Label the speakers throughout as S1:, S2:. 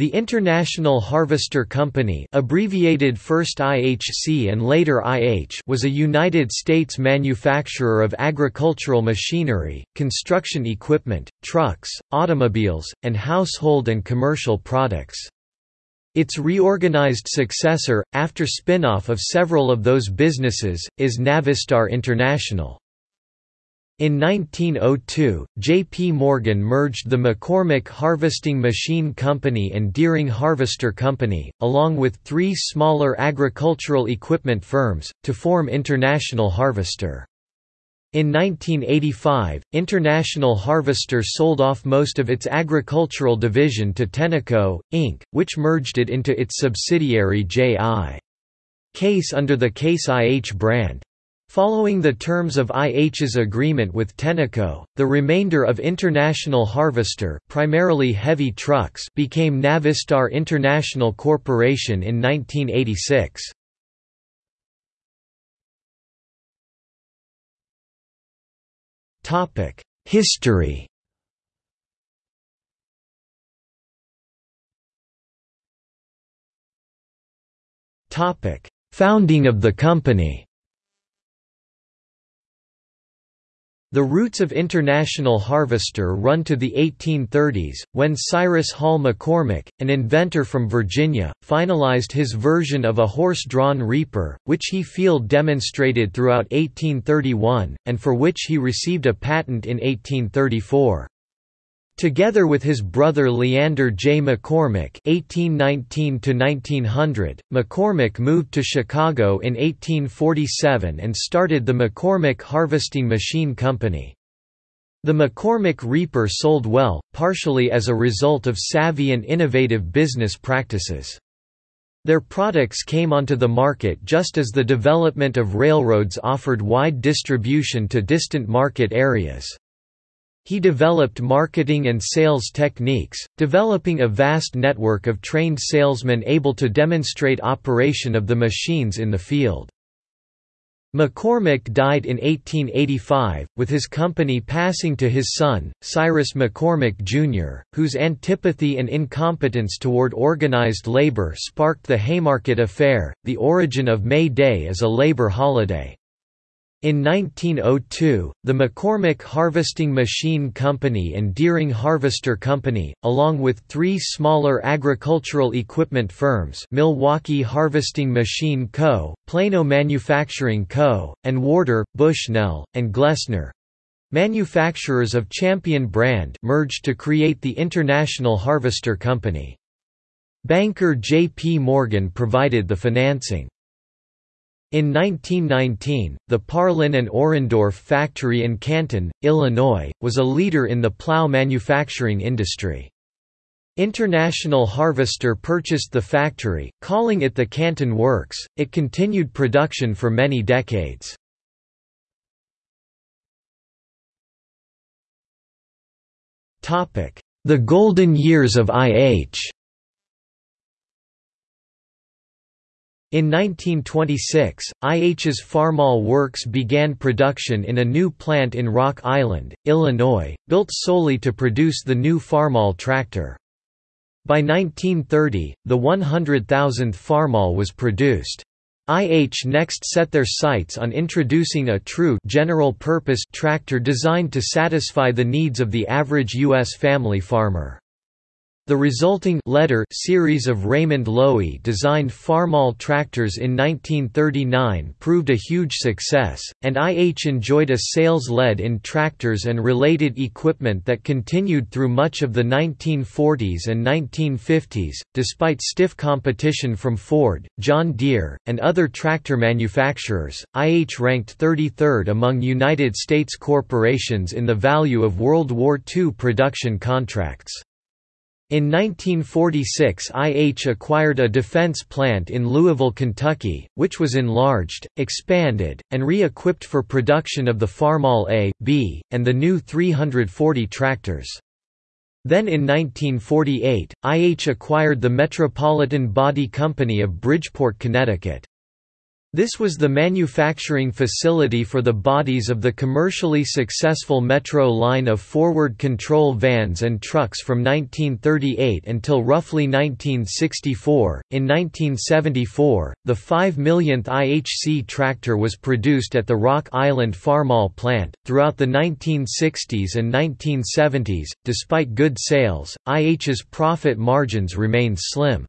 S1: The International Harvester Company abbreviated first IHC and later IH was a United States manufacturer of agricultural machinery, construction equipment, trucks, automobiles, and household and commercial products. Its reorganized successor, after spin-off of several of those businesses, is Navistar International. In 1902, J.P. Morgan merged the McCormick Harvesting Machine Company and Deering Harvester Company, along with three smaller agricultural equipment firms, to form International Harvester. In 1985, International Harvester sold off most of its agricultural division to Tenneco, Inc., which merged it into its subsidiary J.I. Case under the Case IH brand. Following the terms of IH's agreement with Tenneco, the remainder of International Harvester primarily heavy trucks became Navistar International Corporation in 1986. History Founding of the company The roots of International Harvester run to the 1830s, when Cyrus Hall McCormick, an inventor from Virginia, finalized his version of a horse-drawn reaper, which he field demonstrated throughout 1831, and for which he received a patent in 1834. Together with his brother Leander J. McCormick (1819–1900), McCormick moved to Chicago in 1847 and started the McCormick Harvesting Machine Company. The McCormick Reaper sold well, partially as a result of savvy and innovative business practices. Their products came onto the market just as the development of railroads offered wide distribution to distant market areas. He developed marketing and sales techniques, developing a vast network of trained salesmen able to demonstrate operation of the machines in the field. McCormick died in 1885, with his company passing to his son, Cyrus McCormick Jr., whose antipathy and incompetence toward organized labor sparked the Haymarket Affair, the origin of May Day as a labor holiday. In 1902, the McCormick Harvesting Machine Company and Deering Harvester Company, along with three smaller agricultural equipment firms Milwaukee Harvesting Machine Co., Plano Manufacturing Co., and Warder, Bushnell, and Glessner—manufacturers of Champion brand merged to create the International Harvester Company. Banker J. P. Morgan provided the financing. In 1919, the Parlin and Orendorff factory in Canton, Illinois, was a leader in the plow manufacturing industry. International Harvester purchased the factory, calling it the Canton Works. It continued production for many decades. The golden years of IH In 1926, IH's Farmall Works began production in a new plant in Rock Island, Illinois, built solely to produce the new Farmall tractor. By 1930, the 100,000th Farmall was produced. IH next set their sights on introducing a true general-purpose tractor designed to satisfy the needs of the average U.S. family farmer. The resulting letter series of Raymond Loewy designed Farmall tractors in 1939 proved a huge success, and IH enjoyed a sales lead in tractors and related equipment that continued through much of the 1940s and 1950s. Despite stiff competition from Ford, John Deere, and other tractor manufacturers, IH ranked 33rd among United States corporations in the value of World War II production contracts. In 1946 IH acquired a defense plant in Louisville, Kentucky, which was enlarged, expanded, and re-equipped for production of the Farmall A, B, and the new 340 tractors. Then in 1948, IH acquired the Metropolitan Body Company of Bridgeport, Connecticut. This was the manufacturing facility for the bodies of the commercially successful Metro line of forward control vans and trucks from 1938 until roughly 1964. In 1974, the 5 millionth IHC tractor was produced at the Rock Island Farmall plant. Throughout the 1960s and 1970s, despite good sales, IH's profit margins remained slim.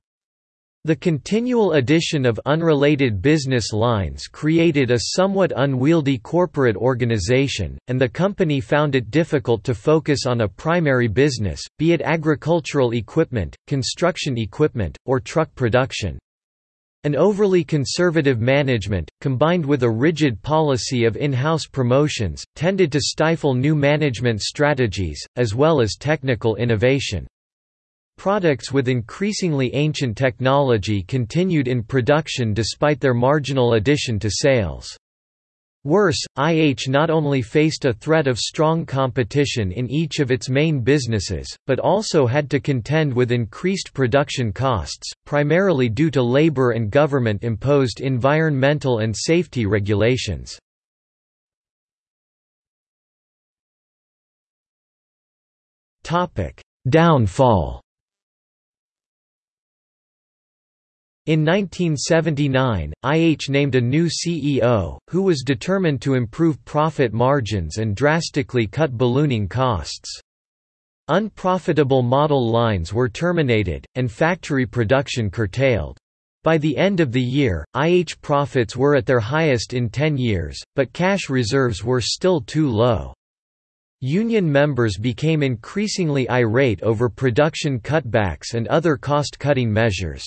S1: The continual addition of unrelated business lines created a somewhat unwieldy corporate organization, and the company found it difficult to focus on a primary business, be it agricultural equipment, construction equipment, or truck production. An overly conservative management, combined with a rigid policy of in-house promotions, tended to stifle new management strategies, as well as technical innovation. Products with increasingly ancient technology continued in production despite their marginal addition to sales. Worse, IH not only faced a threat of strong competition in each of its main businesses, but also had to contend with increased production costs, primarily due to labor and government-imposed environmental and safety regulations. Downfall In 1979, IH named a new CEO, who was determined to improve profit margins and drastically cut ballooning costs. Unprofitable model lines were terminated, and factory production curtailed. By the end of the year, IH profits were at their highest in 10 years, but cash reserves were still too low. Union members became increasingly irate over production cutbacks and other cost-cutting measures.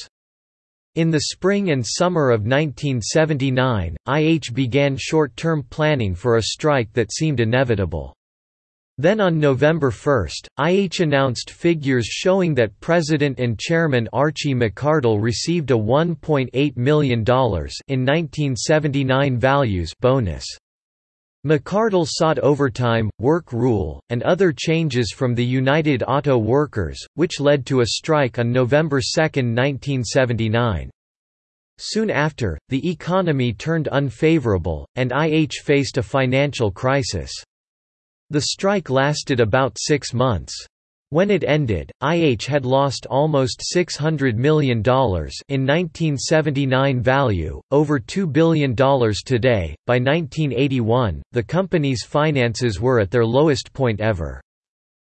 S1: In the spring and summer of 1979, IH began short-term planning for a strike that seemed inevitable. Then on November 1, IH announced figures showing that President and Chairman Archie McCardell received a $1.8 million in 1979 values bonus. McCardell sought overtime, work rule, and other changes from the United Auto Workers, which led to a strike on November 2, 1979. Soon after, the economy turned unfavorable, and IH faced a financial crisis. The strike lasted about six months. When it ended, IH had lost almost $600 million in 1979 value, over $2 billion today. By 1981, the company's finances were at their lowest point ever.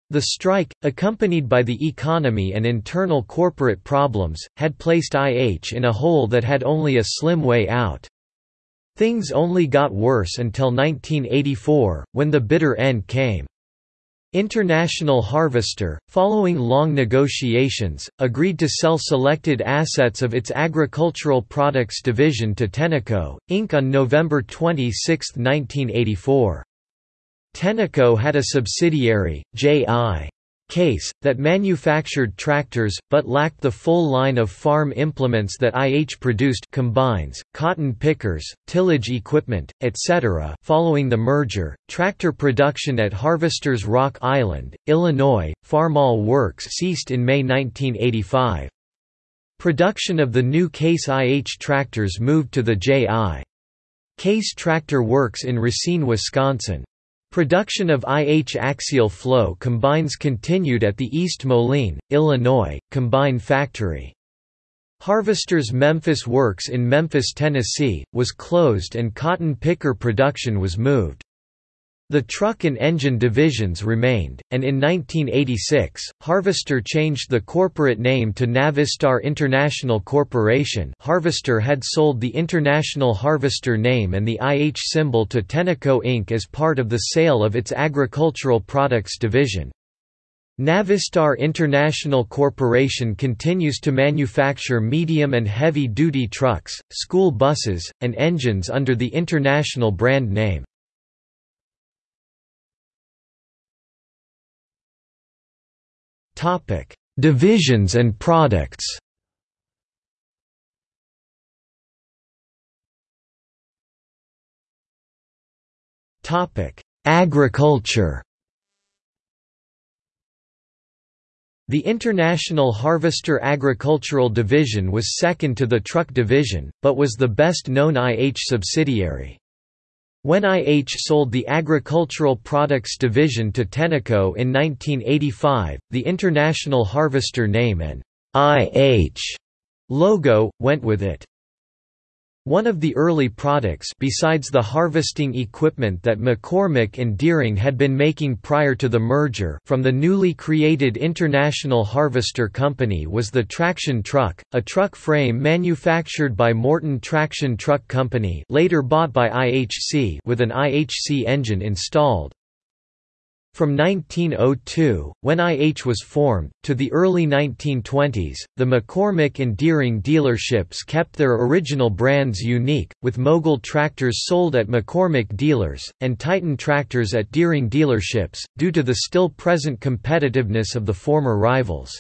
S1: The strike, accompanied by the economy and internal corporate problems, had placed IH in a hole that had only a slim way out. Things only got worse until 1984, when the bitter end came. International Harvester, following long negotiations, agreed to sell selected assets of its agricultural products division to Tenneco, Inc. on November 26, 1984. Tenneco had a subsidiary, J.I. Case, that manufactured tractors, but lacked the full line of farm implements that IH produced combines, cotton pickers, tillage equipment, etc. Following the merger, tractor production at Harvesters Rock Island, Illinois, Farmall Works ceased in May 1985. Production of the new Case IH tractors moved to the J.I. Case Tractor Works in Racine, Wisconsin. Production of IH axial flow combines continued at the East Moline, Illinois, combine factory. Harvester's Memphis Works in Memphis, Tennessee, was closed and cotton picker production was moved. The truck and engine divisions remained, and in 1986, Harvester changed the corporate name to Navistar International Corporation Harvester had sold the International Harvester name and the IH symbol to Tenneco Inc. as part of the sale of its agricultural products division. Navistar International Corporation continues to manufacture medium and heavy-duty trucks, school buses, and engines under the International brand name. Divisions and products. Agriculture. The International Harvester Agricultural Division was second to the Truck Division, but was the best-known IH subsidiary. When IH sold the Agricultural Products Division to Tenneco in 1985, the International Harvester name and IH logo, went with it. One of the early products besides the harvesting equipment that McCormick and Deering had been making prior to the merger from the newly created International Harvester Company was the traction truck, a truck frame manufactured by Morton Traction Truck Company later bought by IHC with an IHC engine installed. From 1902, when IH was formed, to the early 1920s, the McCormick and Deering dealerships kept their original brands unique, with Mogul tractors sold at McCormick dealers, and Titan tractors at Deering dealerships, due to the still present competitiveness of the former rivals.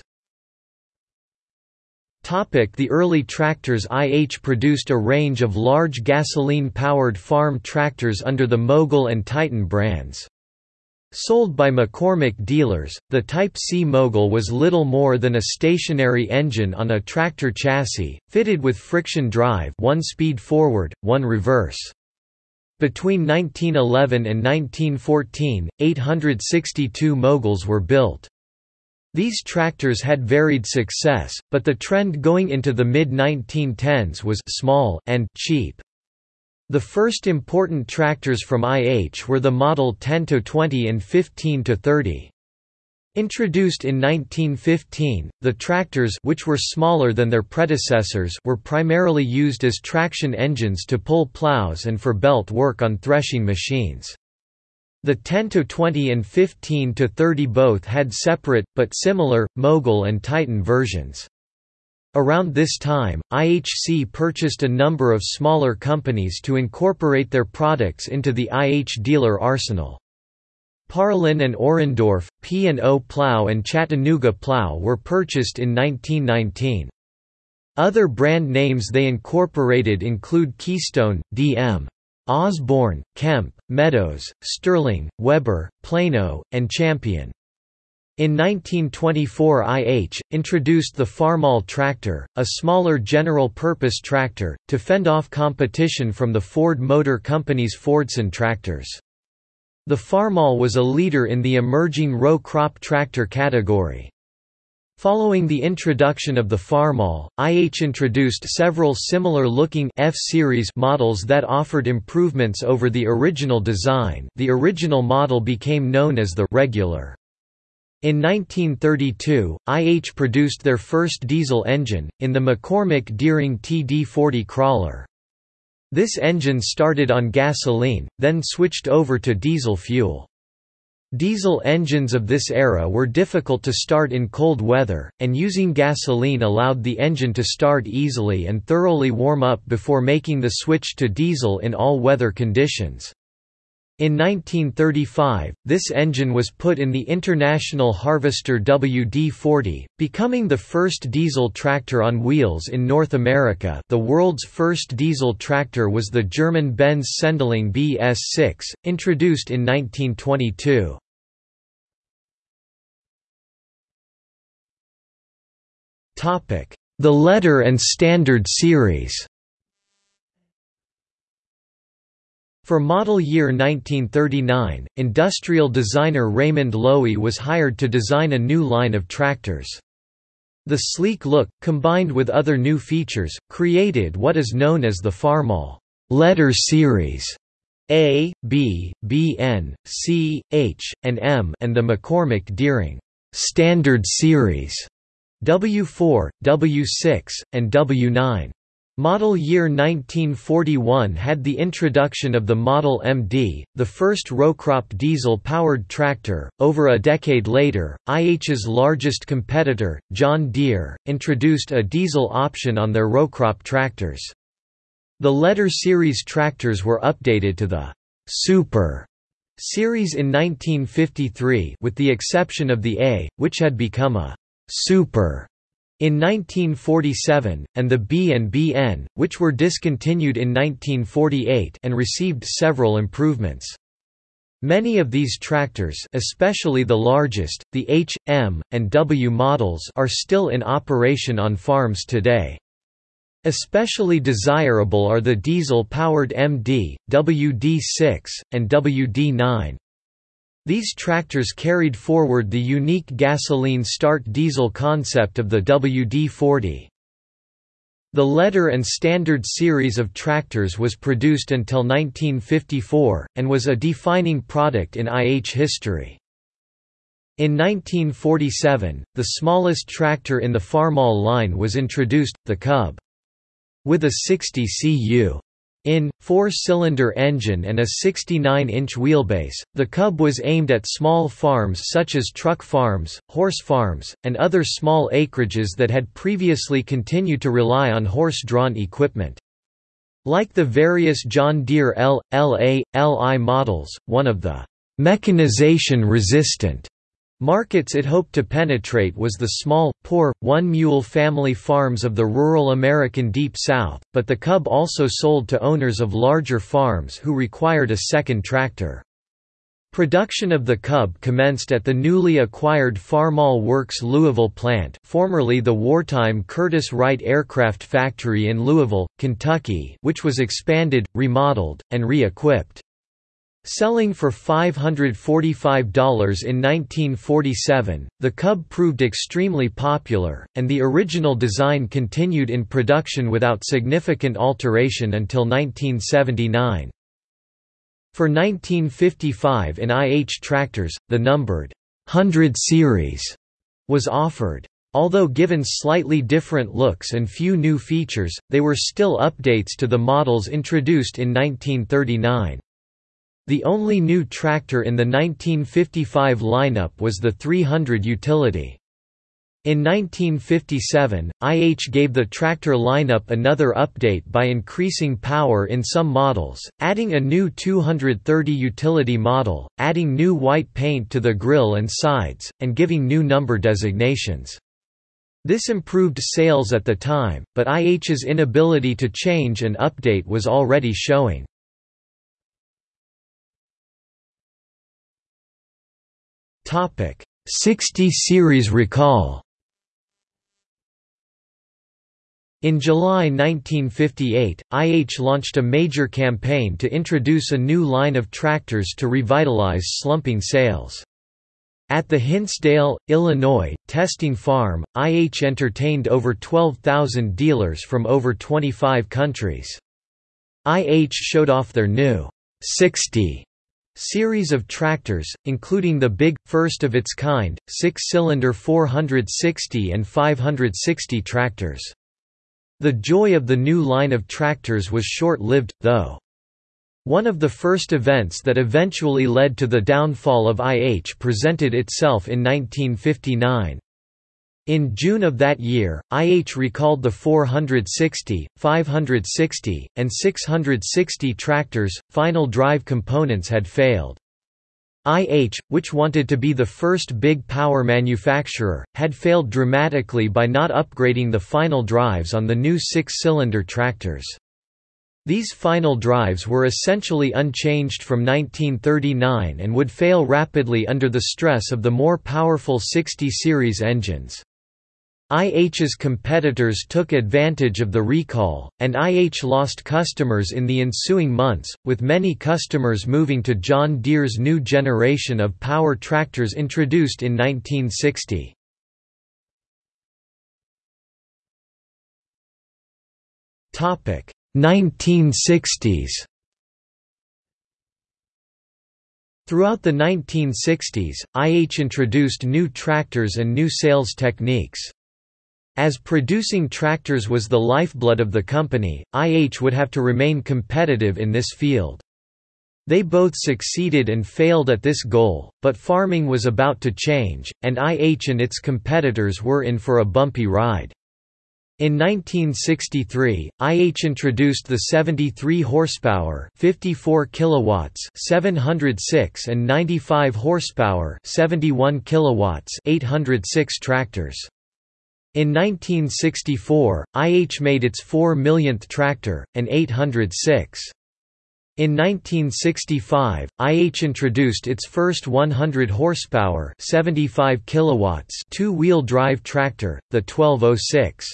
S1: The early tractors IH produced a range of large gasoline-powered farm tractors under the Mogul and Titan brands. Sold by McCormick dealers, the Type C Mogul was little more than a stationary engine on a tractor chassis, fitted with friction drive one speed forward, one reverse. Between 1911 and 1914, 862 Moguls were built. These tractors had varied success, but the trend going into the mid-1910s was small and cheap. The first important tractors from IH were the Model 10 to 20 and 15 to 30, Introduced in 1915, the tractors which were smaller than their predecessors were primarily used as traction engines to pull plows and for belt work on threshing machines. The 10 to 20 and 15 to 30 both had separate, but similar, Mogul and Titan versions. Around this time, IHC purchased a number of smaller companies to incorporate their products into the IH dealer arsenal. Parlin and Orendorff, P&O Plow and Chattanooga Plow were purchased in 1919. Other brand names they incorporated include Keystone, DM. Osborne, Kemp, Meadows, Sterling, Weber, Plano, and Champion. In 1924 IH, introduced the Farmall tractor, a smaller general-purpose tractor, to fend off competition from the Ford Motor Company's Fordson tractors. The Farmall was a leader in the emerging row crop tractor category. Following the introduction of the Farmall, IH introduced several similar-looking F-Series models that offered improvements over the original design the original model became known as the «regular». In 1932, IH produced their first diesel engine, in the McCormick Deering TD40 crawler. This engine started on gasoline, then switched over to diesel fuel. Diesel engines of this era were difficult to start in cold weather, and using gasoline allowed the engine to start easily and thoroughly warm up before making the switch to diesel in all weather conditions. In 1935, this engine was put in the International Harvester WD-40, becoming the first diesel tractor on wheels in North America the world's first diesel tractor was the German Benz Sendling BS6, introduced in 1922. The Letter and Standard series For model year 1939, industrial designer Raymond Loewy was hired to design a new line of tractors. The sleek look, combined with other new features, created what is known as the Farmall letter series A, B, BN, C, H, and M and the McCormick Deering standard series W4, W6, and W9. Model year 1941 had the introduction of the Model MD, the first row-crop diesel-powered tractor. Over a decade later, IH's largest competitor, John Deere, introduced a diesel option on their row-crop tractors. The letter series tractors were updated to the Super series in 1953 with the exception of the A, which had become a Super in 1947, and the B and BN, which were discontinued in 1948 and received several improvements. Many of these tractors especially the largest, the H, M, and W models are still in operation on farms today. Especially desirable are the diesel-powered MD, WD6, and WD9. These tractors carried forward the unique gasoline start diesel concept of the WD-40. The letter and standard series of tractors was produced until 1954, and was a defining product in IH history. In 1947, the smallest tractor in the Farmall line was introduced, the Cub. With a 60 cu. In, four-cylinder engine and a 69-inch wheelbase, the Cub was aimed at small farms such as truck farms, horse farms, and other small acreages that had previously continued to rely on horse-drawn equipment. Like the various John Deere L, LA, LI models, one of the mechanization-resistant Markets it hoped to penetrate was the small, poor, one-mule family farms of the rural American Deep South, but the Cub also sold to owners of larger farms who required a second tractor. Production of the Cub commenced at the newly acquired Farmall Works Louisville plant formerly the wartime Curtiss Wright Aircraft Factory in Louisville, Kentucky which was expanded, remodeled, and re-equipped. Selling for $545 in 1947, the Cub proved extremely popular, and the original design continued in production without significant alteration until 1979. For 1955 in IH tractors, the numbered 100 series was offered. Although given slightly different looks and few new features, they were still updates to the models introduced in 1939. The only new tractor in the 1955 lineup was the 300 utility. In 1957, IH gave the tractor lineup another update by increasing power in some models, adding a new 230 utility model, adding new white paint to the grille and sides, and giving new number designations. This improved sales at the time, but IH's inability to change and update was already showing. 60 series recall In July 1958, IH launched a major campaign to introduce a new line of tractors to revitalize slumping sales. At the Hinsdale, Illinois, testing farm, IH entertained over 12,000 dealers from over 25 countries. IH showed off their new 60 Series of tractors, including the big, first-of-its-kind, six-cylinder 460 and 560 tractors. The joy of the new line of tractors was short-lived, though. One of the first events that eventually led to the downfall of IH presented itself in 1959. In June of that year, IH recalled the 460, 560, and 660 tractors, final drive components had failed. IH, which wanted to be the first big power manufacturer, had failed dramatically by not upgrading the final drives on the new six-cylinder tractors. These final drives were essentially unchanged from 1939 and would fail rapidly under the stress of the more powerful 60 series engines. IH's competitors took advantage of the recall, and IH lost customers in the ensuing months, with many customers moving to John Deere's new generation of power tractors introduced in 1960. Topic 1960s Throughout the 1960s, IH introduced new tractors and new sales techniques. As producing tractors was the lifeblood of the company, IH would have to remain competitive in this field. They both succeeded and failed at this goal, but farming was about to change, and IH and its competitors were in for a bumpy ride. In 1963, IH introduced the 73 horsepower, 54 kilowatts, 706 and 95 horsepower, 71 kilowatts, 806 tractors. In 1964, IH made its 4 millionth tractor, an 806. In 1965, IH introduced its first 100 horsepower, 75 kilowatts two-wheel drive tractor, the 1206.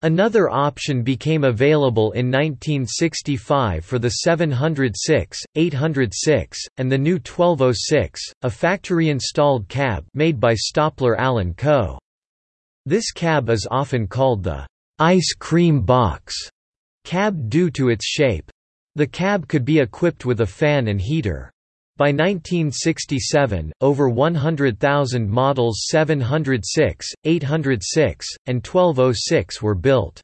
S1: Another option became available in 1965 for the 706, 806, and the new 1206, a factory-installed cab made by Stoppler Allen Co. This cab is often called the ice cream box cab due to its shape. The cab could be equipped with a fan and heater. By 1967, over 100,000 models 706, 806, and 1206 were built.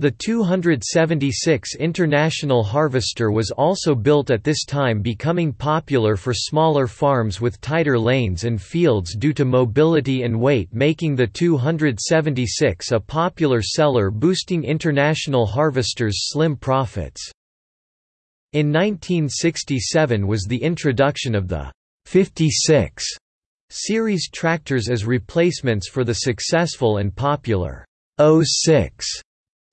S1: The 276 International Harvester was also built at this time becoming popular for smaller farms with tighter lanes and fields due to mobility and weight making the 276 a popular seller boosting International Harvester's slim profits. In 1967 was the introduction of the 56 series tractors as replacements for the successful and popular 06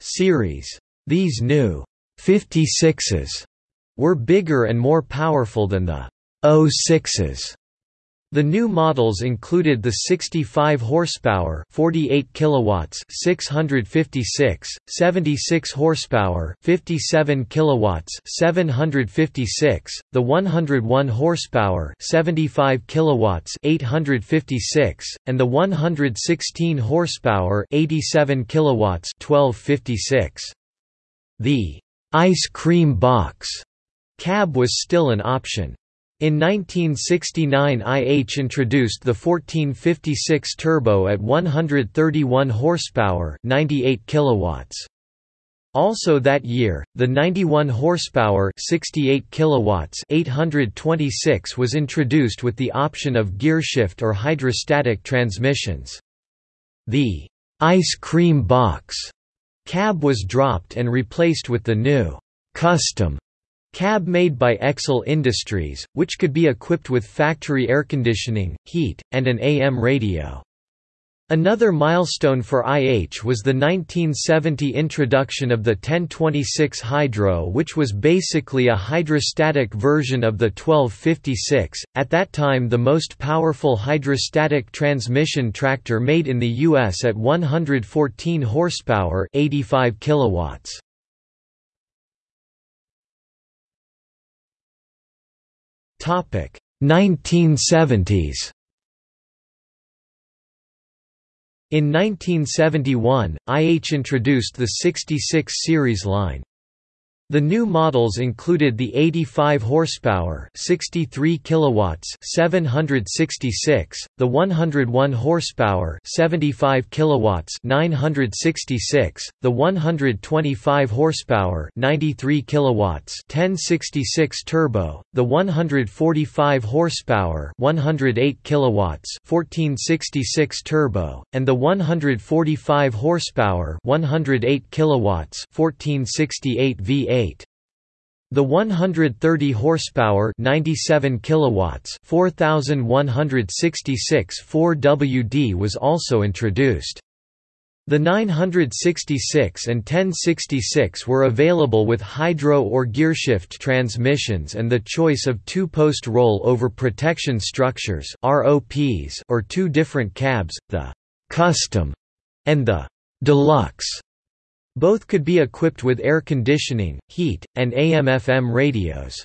S1: series. These new 56s were bigger and more powerful than the 06s. The new models included the 65 horsepower, 48 kilowatts, 656, 76 horsepower, 57 kilowatts, 756, the 101 horsepower, 75 kilowatts, 856, and the 116 horsepower, 87 kilowatts, 1256. The ice cream box cab was still an option. In 1969 IH introduced the 1456 turbo at 131 horsepower, 98 kilowatts. Also that year, the 91 horsepower, 68 kilowatts, 826 was introduced with the option of gearshift or hydrostatic transmissions. The ice cream box cab was dropped and replaced with the new custom Cab made by Excel Industries, which could be equipped with factory air conditioning, heat, and an AM radio. Another milestone for IH was the 1970 introduction of the 1026 Hydro which was basically a hydrostatic version of the 1256, at that time the most powerful hydrostatic transmission tractor made in the U.S. at 114 horsepower 85 kilowatts. 1970s In 1971, IH introduced the 66 series line. The new models included the 85 horsepower, 63 kilowatts, 766, the 101 horsepower, 75 kilowatts, 966, the 125 horsepower, 93 kilowatts, 1066 turbo, the 145 horsepower, 108 kilowatts, 1466 turbo, and the 145 horsepower, 108 kilowatts, 1468 V8. The 130 horsepower 97 kilowatts 4166 4WD was also introduced. The 966 and 1066 were available with hydro or gearshift transmissions and the choice of two-post roll-over protection structures ROPs or two different cabs, the «custom» and the «deluxe» Both could be equipped with air conditioning, heat, and AM-FM radios.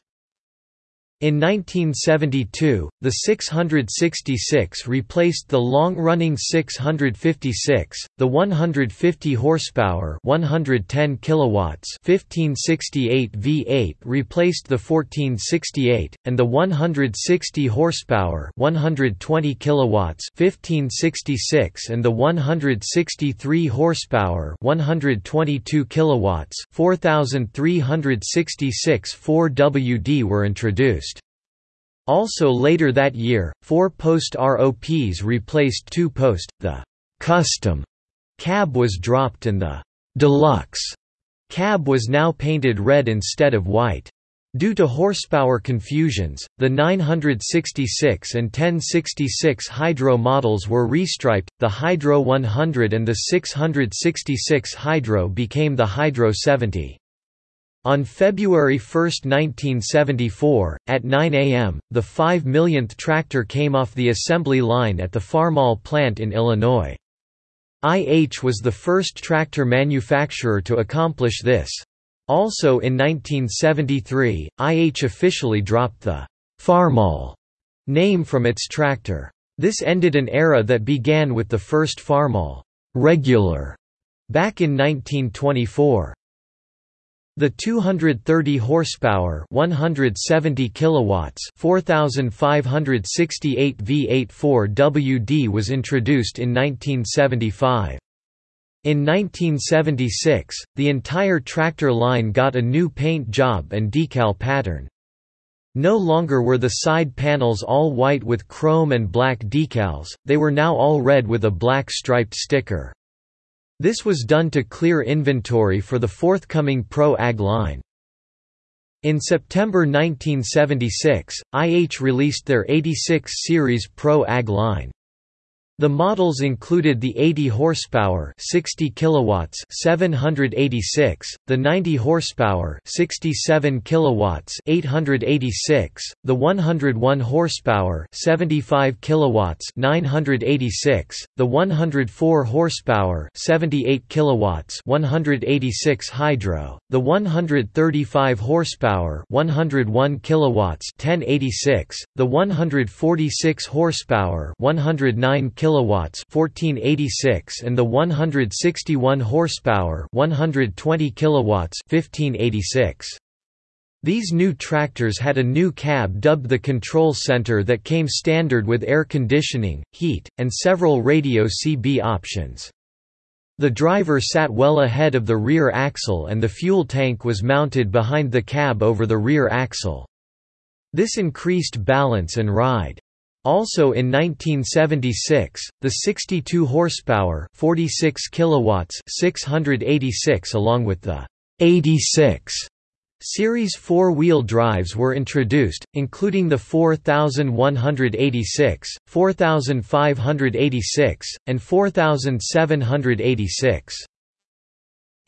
S1: In 1972, the 666 replaced the long-running 656, the 150 horsepower, 110 kilowatts, 1568 V8 replaced the 1468, and the 160 horsepower, 120 kilowatts, 1566 and the 163 horsepower, 122 kilowatts, 4366 4WD were introduced. Also later that year, four-post ROPs replaced two-post, the «custom» cab was dropped and the «deluxe» cab was now painted red instead of white. Due to horsepower confusions, the 966 and 1066 Hydro models were restriped, the Hydro 100 and the 666 Hydro became the Hydro 70. On February 1, 1974, at 9 a.m., the 5 millionth tractor came off the assembly line at the Farmall plant in Illinois. IH was the first tractor manufacturer to accomplish this. Also in 1973, IH officially dropped the Farmall name from its tractor. This ended an era that began with the first Farmall regular back in 1924. The 230 horsepower, 170 kilowatts, 4568 V84 WD was introduced in 1975. In 1976, the entire tractor line got a new paint job and decal pattern. No longer were the side panels all white with chrome and black decals, they were now all red with a black striped sticker. This was done to clear inventory for the forthcoming Pro Ag line. In September 1976, IH released their 86 series Pro Ag line. The models included the 80 horsepower, 60 kilowatts, 786, the 90 horsepower, 67 kilowatts, 886, the 101 horsepower, 75 kilowatts, 986, the 104 horsepower, 78 kilowatts, 186 hydro, the 135 horsepower, 101 kilowatts, 1086, the 146 horsepower, 109 kilowatts kilowatts 1486 and the 161 horsepower 120 kilowatts 1586. These new tractors had a new cab dubbed the Control Center that came standard with air conditioning, heat, and several radio CB options. The driver sat well ahead of the rear axle and the fuel tank was mounted behind the cab over the rear axle. This increased balance and ride. Also in 1976, the 62 horsepower, 46 kilowatts, 686 along with the 86 Series four-wheel drives were introduced, including the 4186, 4586, and 4786.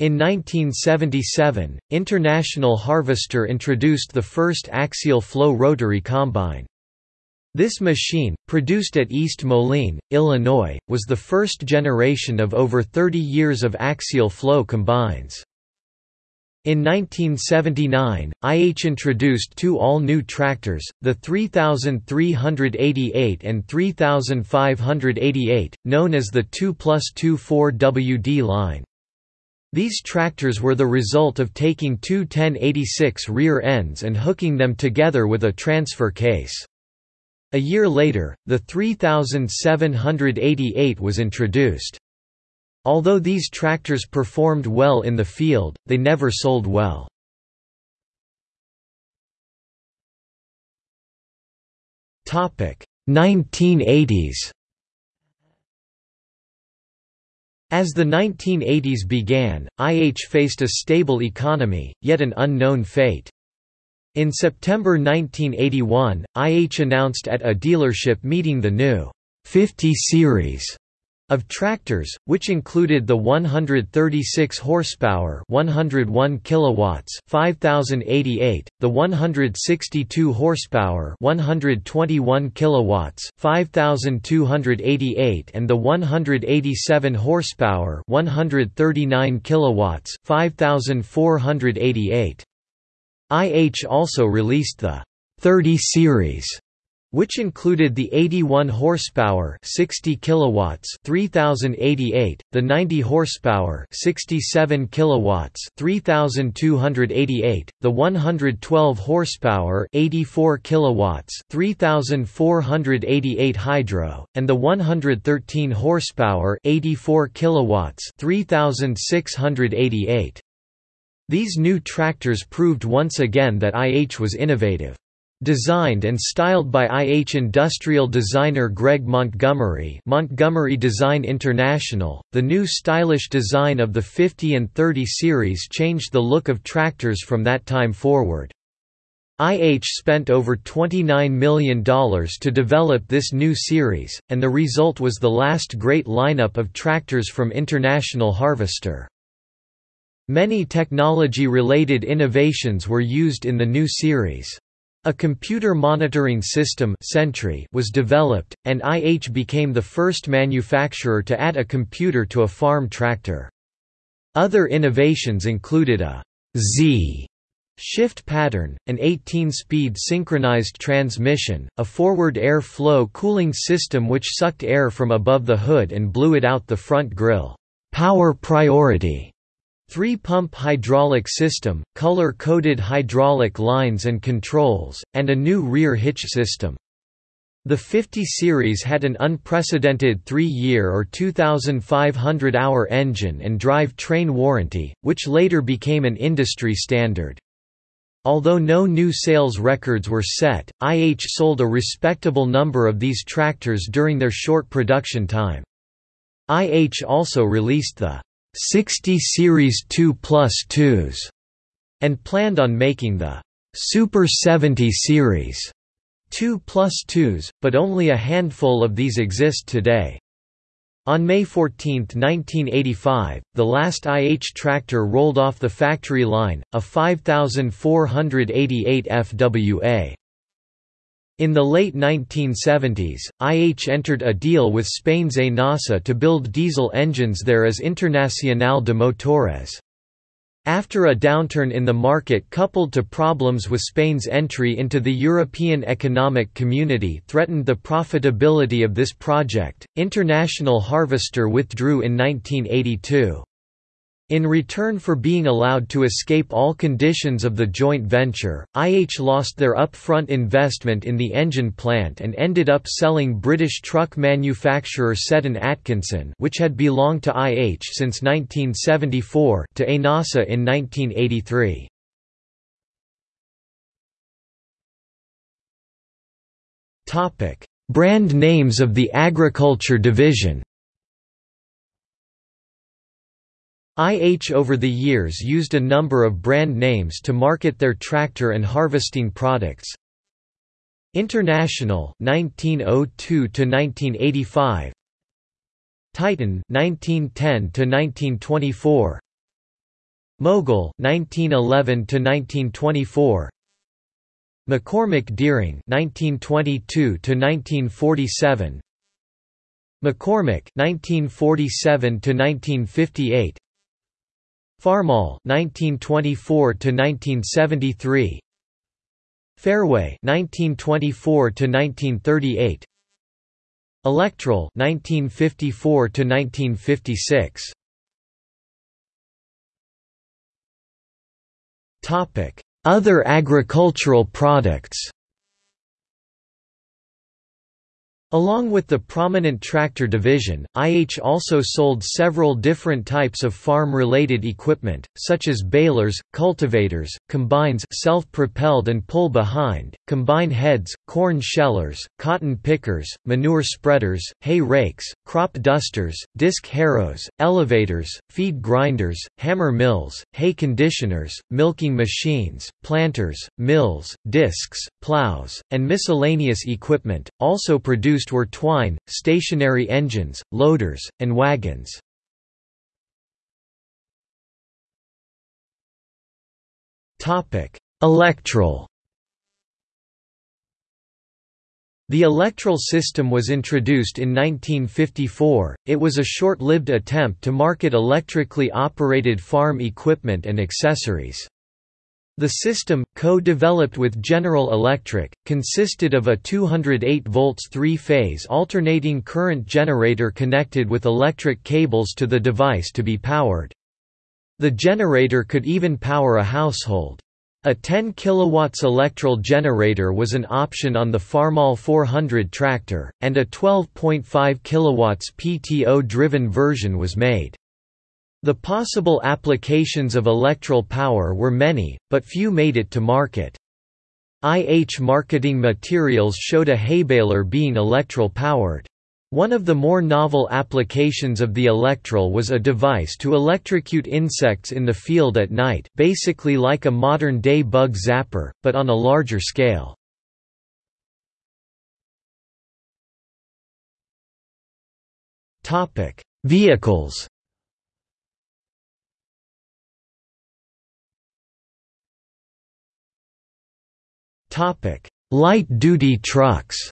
S1: In 1977, International Harvester introduced the first axial flow rotary combine. This machine, produced at East Moline, Illinois, was the first generation of over 30 years of axial flow combines. In 1979, IH introduced two all-new tractors, the 3388 and 3588, known as the 2 plus 2 4WD line. These tractors were the result of taking two 1086 rear ends and hooking them together with a transfer case. A year later, the 3788 was introduced. Although these tractors performed well in the field, they never sold well. Topic 1980s. As the 1980s began, IH faced a stable economy, yet an unknown fate. In September 1981, IH announced at a dealership meeting the new 50 series of tractors, which included the 136 horsepower, 101 kilowatts, 5088, the 162 horsepower, 121 kilowatts, 5288 and the 187 horsepower, 139 kilowatts, 5488. IH also released the 30 series which included the 81 horsepower 60 kilowatts 3088 the 90 horsepower 67 kilowatts 3288 the 112 horsepower 84 kilowatts 3488 hydro and the 113 horsepower 84 kilowatts 3688 these new tractors proved once again that IH was innovative. Designed and styled by IH industrial designer Greg Montgomery Montgomery Design International, the new stylish design of the 50 and 30 series changed the look of tractors from that time forward. IH spent over $29 million to develop this new series, and the result was the last great lineup of tractors from International Harvester. Many technology-related innovations were used in the new series. A computer monitoring system Sentry was developed, and IH became the first manufacturer to add a computer to a farm tractor. Other innovations included a Z shift pattern, an 18-speed synchronized transmission, a forward air flow cooling system which sucked air from above the hood and blew it out the front grille, power priority, Three-pump hydraulic system, color-coded hydraulic lines and controls, and a new rear hitch system. The 50 series had an unprecedented 3-year or 2,500-hour engine and drive train warranty, which later became an industry standard. Although no new sales records were set, IH sold a respectable number of these tractors during their short production time. IH also released the 60 Series 2 plus 2s, and planned on making the Super 70 Series 2 plus 2s, but only a handful of these exist today. On May 14, 1985, the last IH tractor rolled off the factory line, a 5488 FWA. In the late 1970s, IH entered a deal with Spain's ENASA to build diesel engines there as Internacional de Motores. After a downturn in the market coupled to problems with Spain's entry into the European Economic Community threatened the profitability of this project, International Harvester withdrew in 1982. In return for being allowed to escape all conditions of the joint venture, IH lost their upfront investment in the engine plant and ended up selling British truck manufacturer Seddon Atkinson which had belonged to IH since 1974 to ENASA in 1983. Brand names of the agriculture division IH over the years used a number of brand names to market their tractor and harvesting products. International 1902 to 1985 Titan 1910 to 1924 Mogul 1911 to 1924 McCormick Deering 1922 to 1947 McCormick 1947 to 1958 Farmall 1924 to 1973 Fairway 1924 to 1938 Electrall 1954 to 1956 Topic Other agricultural products Along with the prominent tractor division, IH also sold several different types of farm-related equipment, such as balers, cultivators, combines self-propelled and pull-behind, combine heads, corn shellers, cotton pickers, manure spreaders, hay rakes, crop dusters, disc harrows, elevators, feed grinders, hammer mills, hay conditioners, milking machines, planters, mills, discs, plows, and miscellaneous equipment, also produced produced were twine, stationary engines, loaders, and wagons. Electrall The Electrall system was introduced in 1954, it was a short-lived attempt to market electrically operated farm equipment and accessories. The system, co-developed with General Electric, consisted of a 208 volts three-phase alternating current generator connected with electric cables to the device to be powered. The generator could even power a household. A 10 kW Electrall generator was an option on the Farmall 400 tractor, and a 12.5 kW PTO-driven version was made. The possible applications of electrall power were many, but few made it to market. IH marketing materials showed a haybaler being electrall powered. One of the more novel applications of the electrall was a device to electrocute insects in the field at night basically like a modern-day bug zapper, but on a larger scale. Vehicles Light-duty trucks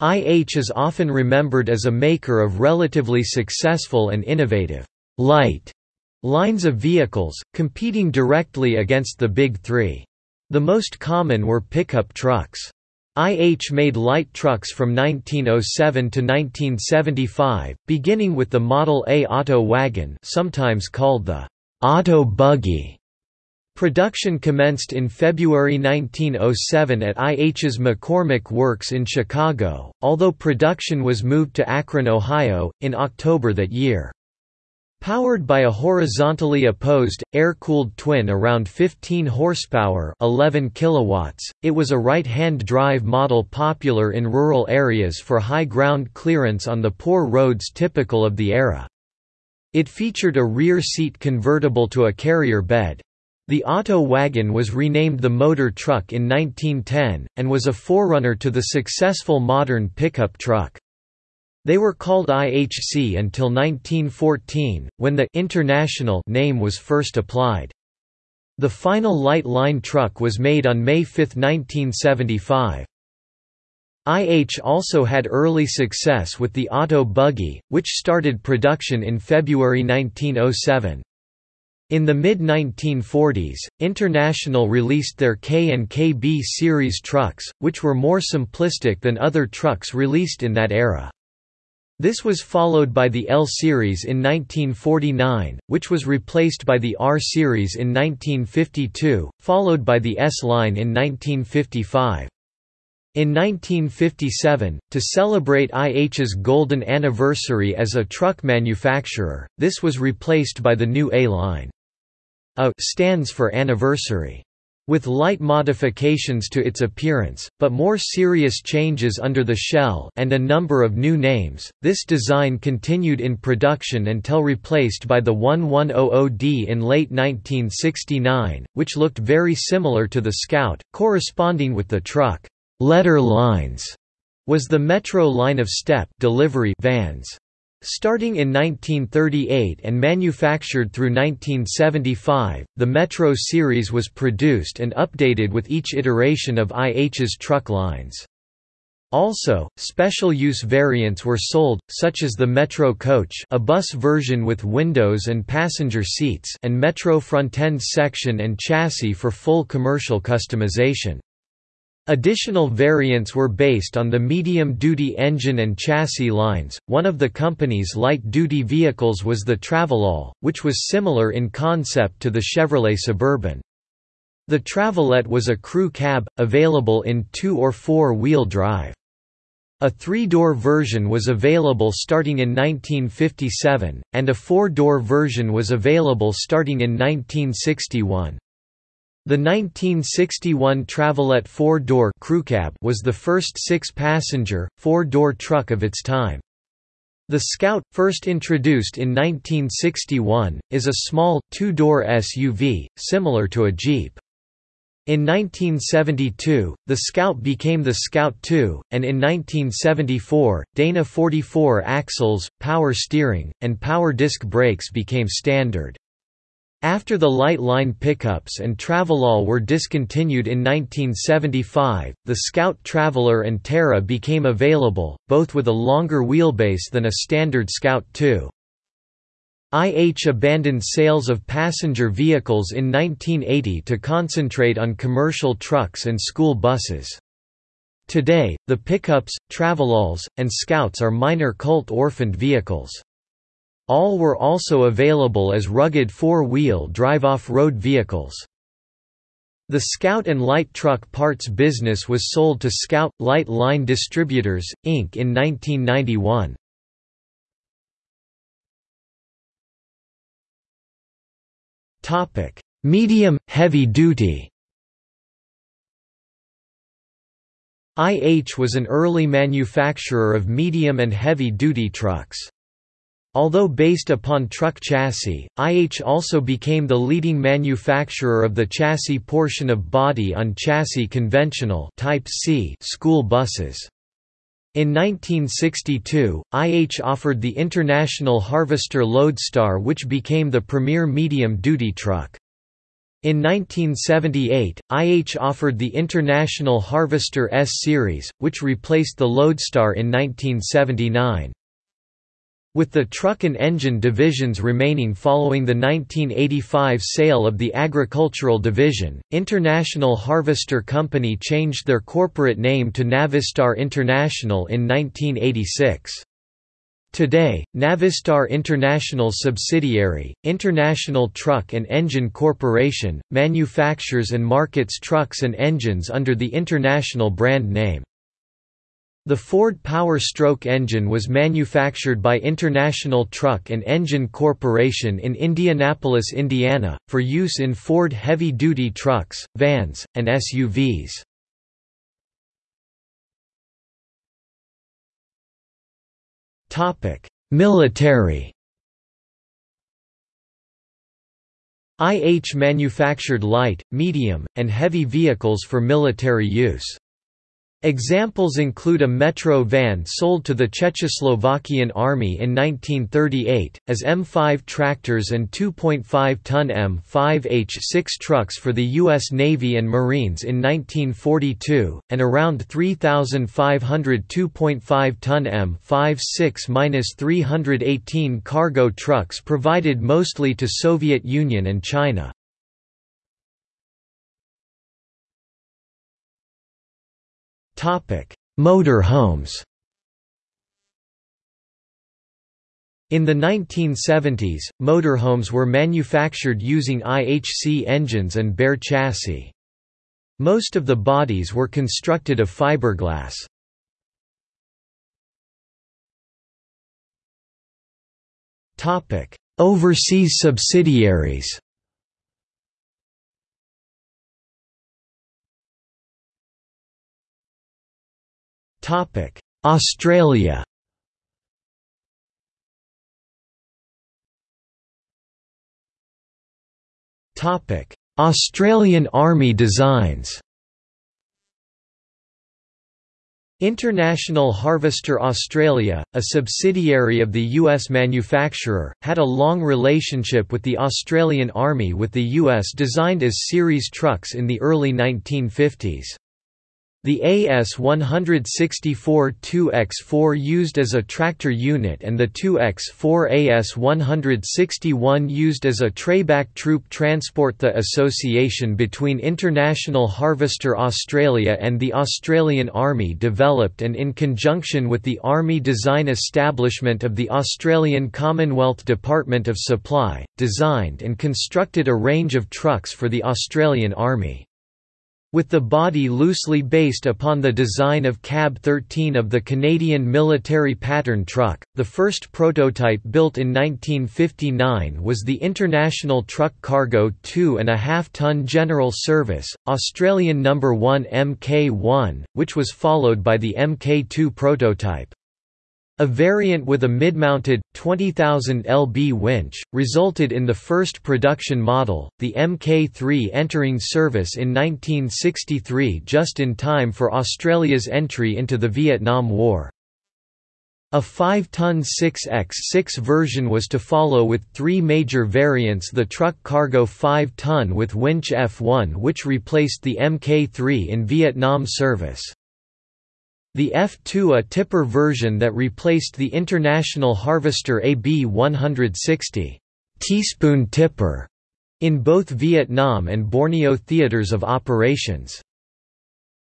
S1: IH is often remembered as a maker of relatively successful and innovative light lines of vehicles, competing directly against the Big Three. The most common were pickup trucks. IH made light trucks from 1907 to 1975, beginning with the Model A Auto Wagon sometimes called the Auto Buggy. Production commenced in February 1907 at IH's McCormick Works in Chicago, although production was moved to Akron, Ohio, in October that year. Powered by a horizontally opposed, air-cooled twin around 15 horsepower 11 kilowatts, it was a right-hand drive model popular in rural areas for high ground clearance on the poor roads typical of the era. It featured a rear seat convertible to a carrier bed, the Auto Wagon was renamed the Motor Truck in 1910, and was a forerunner to the successful modern pickup truck. They were called IHC until 1914, when the «International» name was first applied. The final light line truck was made on May 5, 1975. IH also had early success with the Auto Buggy, which started production in February 1907. In the mid-1940s, International released their K and KB series trucks, which were more simplistic than other trucks released in that era. This was followed by the L series in 1949, which was replaced by the R series in 1952, followed by the S line in 1955. In 1957, to celebrate IH's golden anniversary as a truck manufacturer, this was replaced by the new A line. A stands for anniversary. With light modifications to its appearance, but more serious changes under the shell and a number of new names, this design continued in production until replaced by the 1100D in late 1969, which looked very similar to the Scout, corresponding with the truck letter lines was the Metro line of step delivery vans. Starting in 1938 and manufactured through 1975, the Metro series was produced and updated with each iteration of IH's truck lines. Also, special-use variants were sold, such as the Metro Coach a bus version with windows and passenger seats and Metro Frontend section and chassis for full commercial customization. Additional variants were based on the medium-duty engine and chassis lines. One of the company's light-duty vehicles was the Travelall, which was similar in concept to the Chevrolet Suburban. The Travelette was a crew cab, available in two- or four-wheel drive. A three-door version was available starting in 1957, and a four-door version was available starting in 1961. The 1961 Travelette four-door was the first six-passenger, four-door truck of its time. The Scout, first introduced in 1961, is a small, two-door SUV, similar to a Jeep. In 1972, the Scout became the Scout II, and in 1974, Dana 44 axles, power steering, and power disc brakes became standard. After the light line pickups and Travelall were discontinued in 1975, the Scout Traveller and Terra became available, both with a longer wheelbase than a standard Scout II. IH abandoned sales of passenger vehicles in 1980 to concentrate on commercial trucks and school buses. Today, the pickups, Travelalls, and Scouts are minor cult orphaned vehicles. All were also available as rugged four-wheel drive off-road vehicles. The Scout and Light Truck Parts business was sold to Scout – Light Line Distributors, Inc. in 1991. Medium, heavy duty IH was an early manufacturer of medium and heavy-duty trucks. Although based upon truck chassis, IH also became the leading manufacturer of the chassis portion of body-on-chassis conventional Type C school buses. In 1962, IH offered the International Harvester Loadstar which became the premier medium-duty truck. In 1978, IH offered the International Harvester S series, which replaced the Loadstar in 1979. With the truck and engine divisions remaining following the 1985 sale of the agricultural division, International Harvester Company changed their corporate name to Navistar International in 1986. Today, Navistar International's subsidiary, International Truck and Engine Corporation, manufactures and markets trucks and engines under the International brand name. The Ford Power Stroke engine was manufactured by International Truck and Engine Corporation in Indianapolis, Indiana, for use in Ford heavy-duty trucks, vans, and SUVs. Military IH manufactured light, medium, and heavy vehicles for military use. Examples include a Metro van sold to the Czechoslovakian Army in 1938, as M5 tractors and 2.5-ton M5H6 trucks for the U.S. Navy and Marines in 1942, and around 3,500 2.5-ton M56-318 cargo trucks provided mostly to Soviet Union and China. Motor homes In the 1970s, motorhomes were manufactured using IHC engines and bare chassis. Most of the bodies were constructed of fiberglass. Overseas subsidiaries Topic: Australia. Topic: Australian Army designs. International Harvester Australia, a subsidiary of the U.S. manufacturer, had a long relationship with the Australian Army with the U.S. designed as series trucks in the early 1950s. The AS-164 2X4 used as a tractor unit and the 2X4 AS-161 used as a trayback troop transport The association between International Harvester Australia and the Australian Army developed and in conjunction with the Army Design Establishment of the Australian Commonwealth Department of Supply, designed and constructed a range of trucks for the Australian Army. With the body loosely based upon the design of Cab 13 of the Canadian military pattern truck, the first prototype built in 1959 was the International Truck Cargo 2.5-ton General Service, Australian No. 1 Mk1, which was followed by the Mk2 prototype. A variant with a mid-mounted, 20,000 lb winch, resulted in the first production model, the Mk3 entering service in 1963 just in time for Australia's entry into the Vietnam War. A 5-ton 6x6 version was to follow with three major variants the truck cargo 5-ton with winch F1 which replaced the Mk3 in Vietnam service. The F2 a tipper version that replaced the International Harvester AB 160 teaspoon tipper in both Vietnam and Borneo theaters of operations.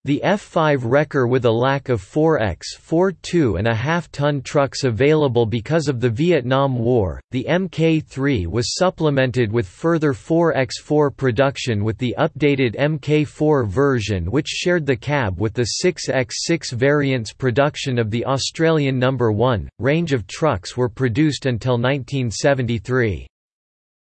S1: The F5 wrecker with a lack of 4x 4 2.5-ton trucks available because of the Vietnam War, the Mk3 was supplemented with further 4x4 production with the updated Mk4 version which shared the cab with the 6x6 variants production of the Australian No. 1. Range of trucks were produced until 1973.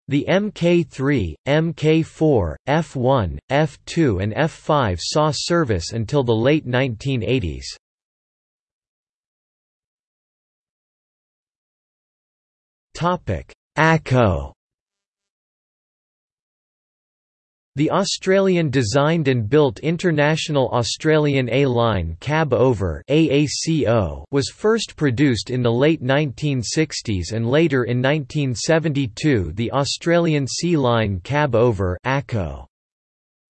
S1: The Mk3, Mk4, F1, F2 and F5 saw service until the late 1980s. ACO The Australian-designed and built International Australian A-Line Cab Over was first produced in the late 1960s and later in 1972 the Australian C-Line Cab Over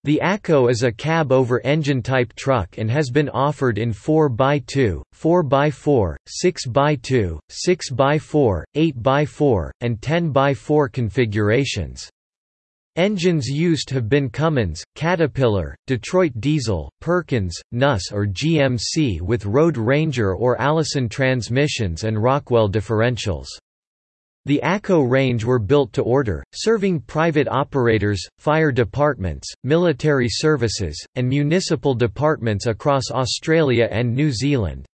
S1: the ACO is a cab-over engine-type truck and has been offered in 4x2, 4x4, 6x2, 6x4, 8x4, and 10x4 configurations. Engines used have been Cummins, Caterpillar, Detroit Diesel, Perkins, Nuss or GMC with Road Ranger or Allison transmissions and Rockwell differentials. The ACO range were built to order, serving private operators, fire departments, military services, and municipal departments across Australia and New Zealand.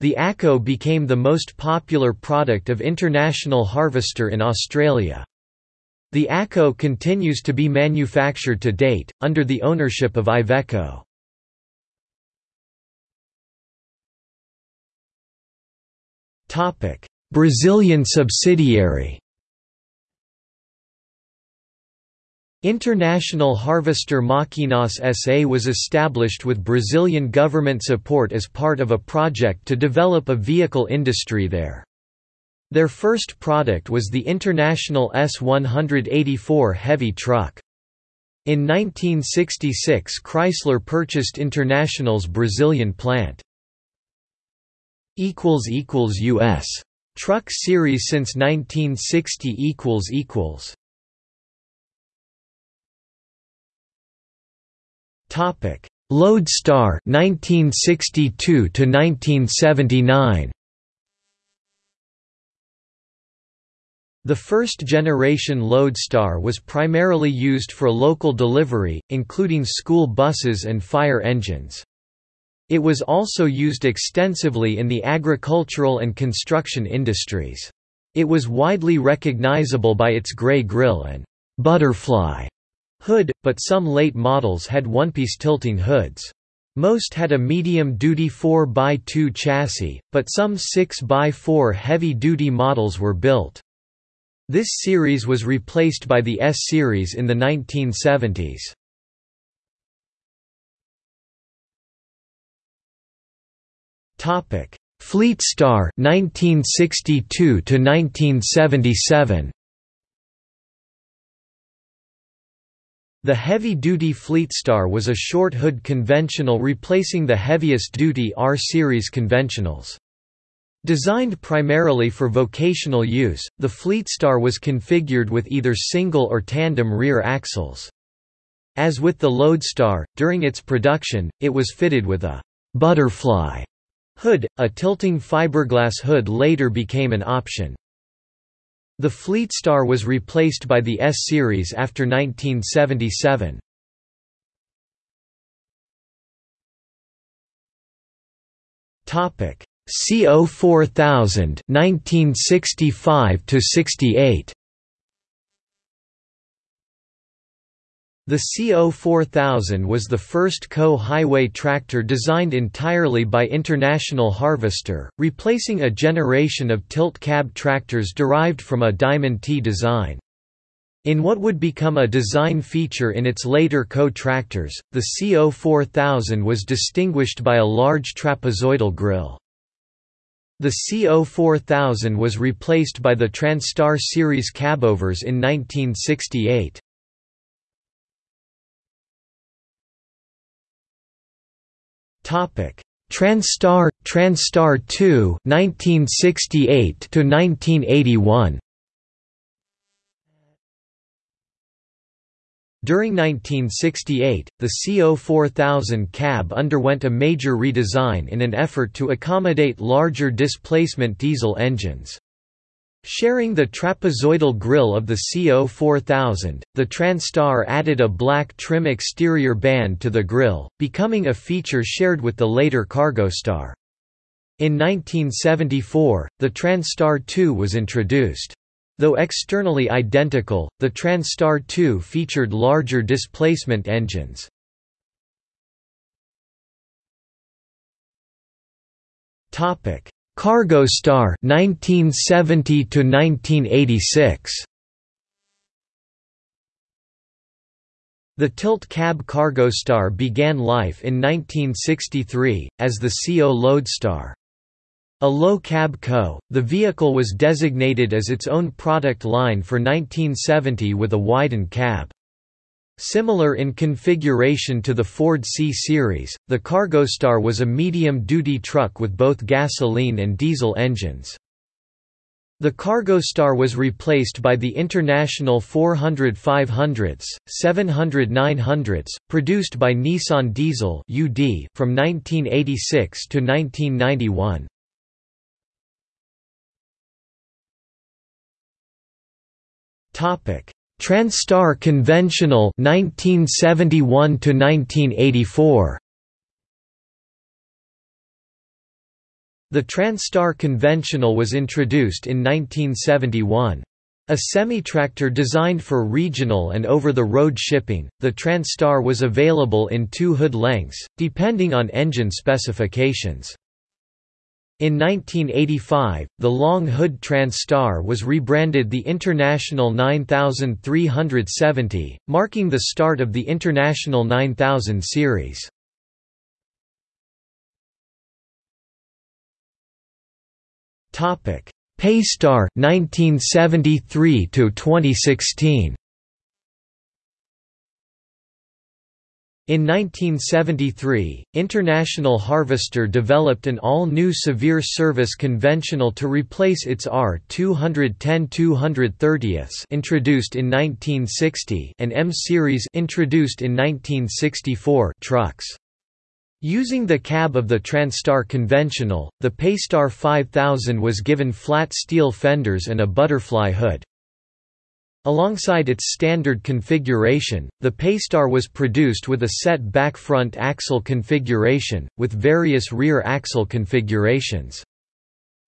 S1: The ACO became the most popular product of International Harvester in Australia. The ACO continues to be manufactured to date, under the ownership of Iveco. Brazilian subsidiary International Harvester Maquinas SA was established with Brazilian government support as part of a project to develop a vehicle industry there. Their first product was the International S-184 heavy truck. In 1966 Chrysler purchased International's Brazilian plant. U.S. Truck series since 1960 Topic: Loadstar 1962 to 1979. The first-generation Loadstar was primarily used for local delivery, including school buses and fire engines. It was also used extensively in the agricultural and construction industries. It was widely recognizable by its gray grille and butterfly hood, but some late models had one-piece tilting hoods. Most had a medium-duty 4x2 chassis, but some 6x4 heavy-duty models were built. This series was replaced by the S series in the 1970s. Topic: Fleetstar 1962 to 1977. The heavy-duty Fleetstar was a short-hood conventional replacing the heaviest-duty R-series conventionals. Designed primarily for vocational use, the Fleetstar was configured with either single or tandem rear axles. As with the Loadstar, during its production, it was fitted with a «butterfly» hood, a tilting fiberglass hood later became an option. The Fleetstar was replaced by the S-Series after 1977. Topic CO 4000 1965 to 68 The CO 4000 was the first co-highway tractor designed entirely by International Harvester, replacing a generation of tilt cab tractors derived from a Diamond T design. In what would become a design feature in its later co-tractors, the CO 4000 was distinguished by a large trapezoidal grille. The CO 4000 was replaced by the Transtar series cabovers in 1968. Topic: Transtar Transtar 2 1968 to 1981. During 1968, the CO 4000 cab underwent a major redesign in an effort to accommodate larger displacement diesel engines. Sharing the trapezoidal grille of the CO 4000, the Transtar added a black trim exterior band to the grille, becoming a feature shared with the later Cargostar. In 1974, the Transtar 2 was introduced. Though externally identical, the Transtar 2 featured larger displacement engines. Topic: Cargostar 1970 to 1986. The tilt cab Cargostar began life in 1963, as the CO Loadstar. A low cab co, the vehicle was designated as its own product line for 1970 with a widened cab. Similar in configuration to the Ford C-Series, the Cargostar was a medium-duty truck with both gasoline and diesel engines. The Cargostar was replaced by the International 400 500s, 700 900s, produced by Nissan Diesel (UD) from 1986 to 1991. Topic: Transtar Conventional 1971 to 1984. The Transtar Conventional was introduced in 1971. A semi-tractor designed for regional and over-the-road shipping, the Transtar was available in two hood lengths, depending on engine specifications. In 1985, the long hood Transtar was rebranded the International 9370, marking the start of the International 9000 series. Paystar 1973 to 2016. In 1973, International Harvester developed an all-new severe service conventional to replace its R210-230 introduced in 1960 and M-Series introduced in 1964 trucks. Using the cab of the Transtar Conventional, the Paystar 5000 was given flat steel fenders and a butterfly hood. Alongside its standard configuration, the Paystar was produced with a set back front axle configuration, with various rear axle configurations.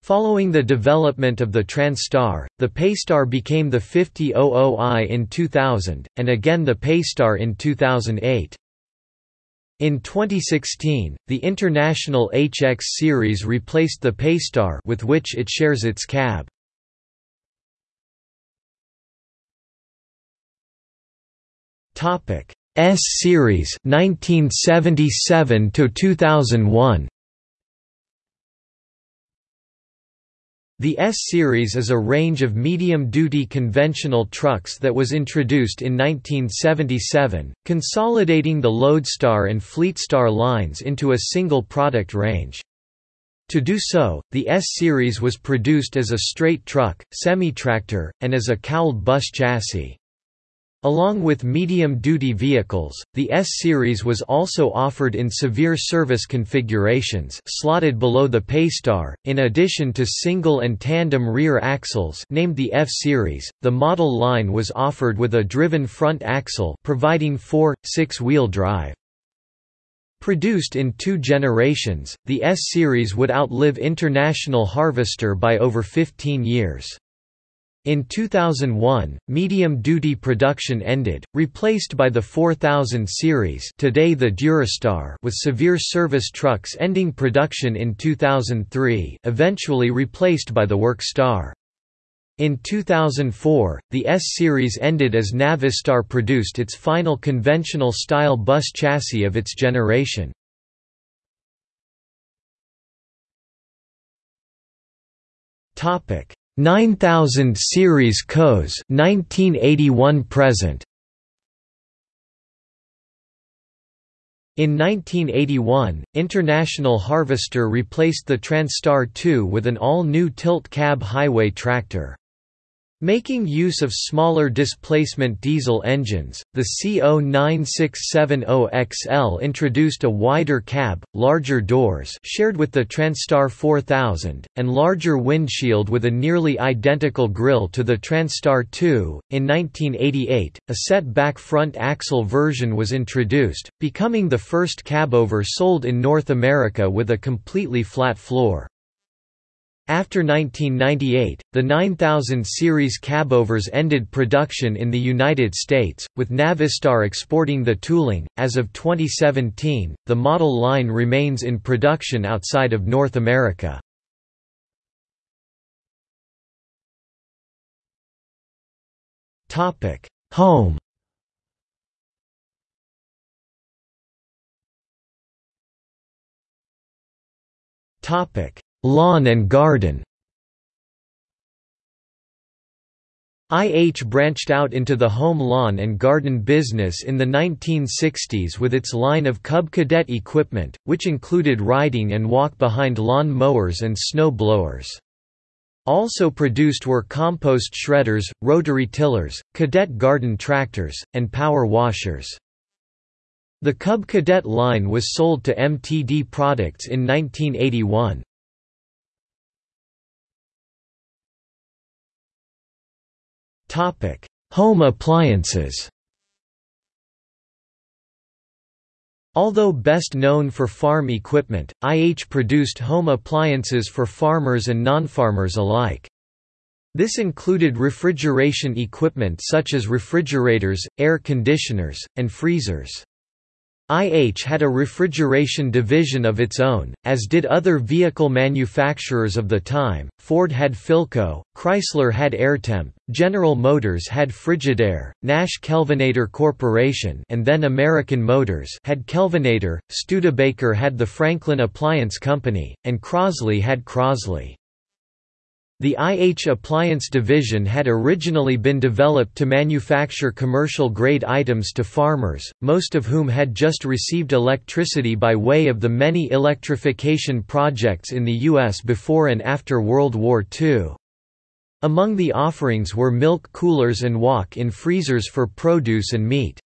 S1: Following the development of the Transtar, the Paystar became the 5000i in 2000, and again the Paystar in 2008. In 2016, the International HX series replaced the Paystar with which it shares its cab. Topic: S series 1977 to 2001. The S-Series is a range of medium-duty conventional trucks that was introduced in 1977, consolidating the Loadstar and Fleetstar lines into a single product range. To do so, the S-Series was produced as a straight truck, semi-tractor, and as a cowled bus chassis. Along with medium-duty vehicles, the S-Series was also offered in severe service configurations slotted below the Paystar, in addition to single and tandem rear axles named the F-Series, the model line was offered with a driven front axle providing 4, 6-wheel drive. Produced in two generations, the S-Series would outlive International Harvester by over 15 years. In 2001, medium-duty production ended, replaced by the 4000 series today the Durastar with severe service trucks ending production in 2003 eventually replaced by the Workstar. In 2004, the S-Series ended as Navistar produced its final conventional-style bus chassis of its generation. Topic 9000 series COS 1981 present In 1981, International Harvester replaced the Transtar 2 with an all-new tilt-cab highway tractor. Making use of smaller displacement diesel engines, the CO9670XL introduced a wider cab, larger doors shared with the Transtar 4000, and larger windshield with a nearly identical grille to the Transtar 2. In 1988, a set-back front axle version was introduced, becoming the first cabover sold in North America with a completely flat floor. After 1998, the 9000 series cabovers ended production in the United States, with Navistar exporting the tooling. As of 2017, the model line remains in production outside of North America. Topic: Home. Topic: Lawn and garden IH branched out into the home lawn and garden business in the 1960s with its line of Cub Cadet equipment, which included riding and walk-behind lawn mowers and snow blowers. Also produced were compost shredders, rotary tillers, cadet garden tractors, and power washers. The Cub Cadet line was sold to MTD Products in 1981. Home appliances Although best known for farm equipment, IH produced home appliances for farmers and non-farmers alike. This included refrigeration equipment such as refrigerators, air conditioners, and freezers. IH had a refrigeration division of its own, as did other vehicle manufacturers of the time. Ford had Philco, Chrysler had Airtemp, General Motors had Frigidaire, Nash Kelvinator Corporation, and then American Motors had Kelvinator, Studebaker had the Franklin Appliance Company, and Crosley had Crosley. The IH Appliance division had originally been developed to manufacture commercial-grade items to farmers, most of whom had just received electricity by way of the many electrification projects in the U.S. before and after World War II. Among the offerings were milk coolers and walk-in freezers for produce and meat.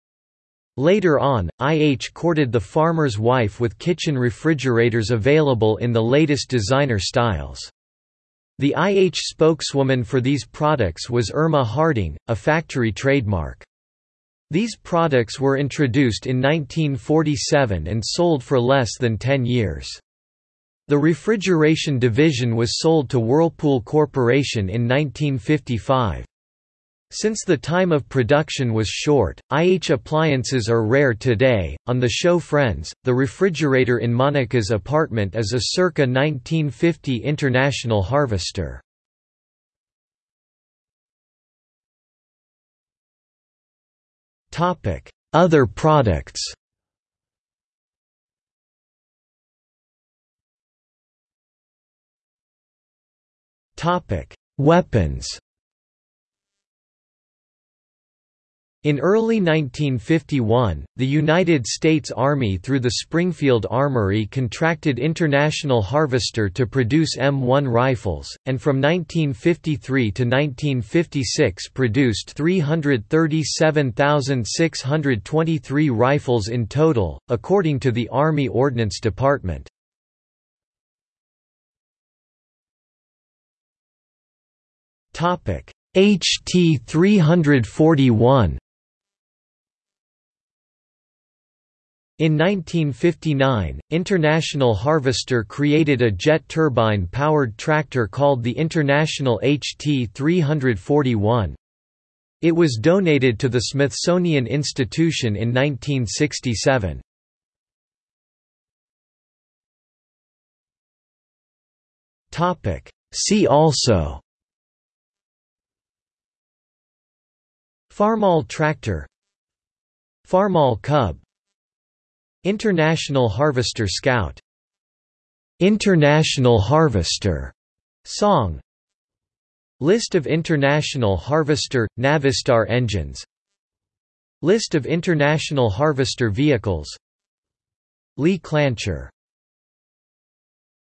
S1: Later on, IH courted the farmer's wife with kitchen refrigerators available in the latest designer styles. The IH spokeswoman for these products was Irma Harding, a factory trademark. These products were introduced in 1947 and sold for less than 10 years. The refrigeration division was sold to Whirlpool Corporation in 1955. Since the time of production was short, IH appliances are rare today. On the show Friends, the refrigerator in Monica's apartment is a circa 1950 International Harvester. Topic: Other products. Topic: Weapons. In early 1951, the United States Army through the Springfield Armory contracted International Harvester to produce M1 rifles, and from 1953 to 1956 produced 337,623 rifles in total, according to the Army Ordnance Department. HT 341 In 1959, International Harvester created a jet turbine-powered tractor called the International HT 341. It was donated to the Smithsonian Institution in 1967. See also Farmall tractor Farmall Cub International Harvester Scout. International Harvester. Song. List of International Harvester – Navistar engines. List of International Harvester vehicles. Lee Klancher